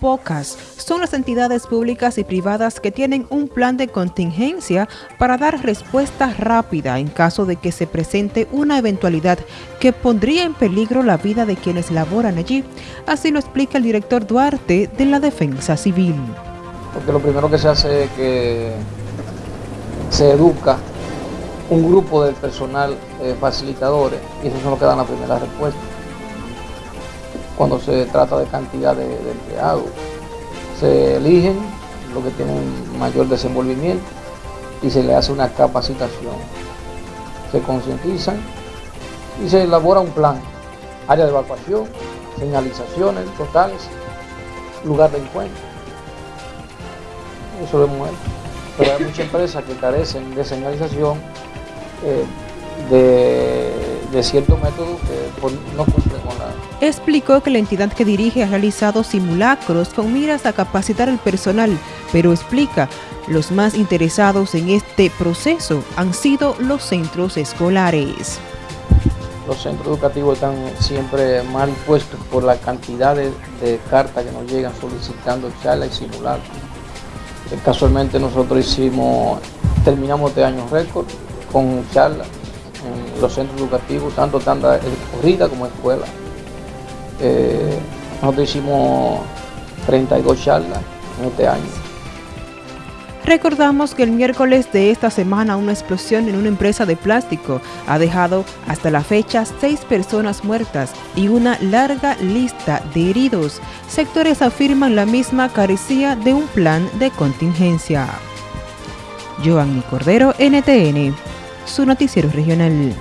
pocas son las entidades públicas y privadas que tienen un plan de contingencia para dar respuesta rápida en caso de que se presente una eventualidad que pondría en peligro la vida de quienes laboran allí. Así lo explica el director Duarte de la Defensa Civil. Porque lo primero que se hace es que se educa un grupo de personal eh, facilitadores y esos son los que dan la primera respuesta cuando se trata de cantidad de, empleados. Se eligen los que tienen mayor desenvolvimiento y se le hace una capacitación. Se concientizan y se elabora un plan, área de evacuación, señalizaciones totales, lugar de encuentro. Eso lo hemos hecho. Pero hay muchas empresas que carecen de señalización, eh, de de ciertos métodos que no con la... Explicó que la entidad que dirige ha realizado simulacros con miras a capacitar al personal, pero explica, los más interesados en este proceso han sido los centros escolares. Los centros educativos están siempre mal puestos por la cantidad de, cartas que nos llegan solicitando charlas y simulacros. Eh, casualmente nosotros hicimos, terminamos este año récord con charlas los centros educativos, tanto tanda corrida como escuela. Eh, nosotros hicimos 32 charlas en este año. Recordamos que el miércoles de esta semana una explosión en una empresa de plástico ha dejado hasta la fecha seis personas muertas y una larga lista de heridos. Sectores afirman la misma carecía de un plan de contingencia. Joanny Cordero, NTN su noticiero regional.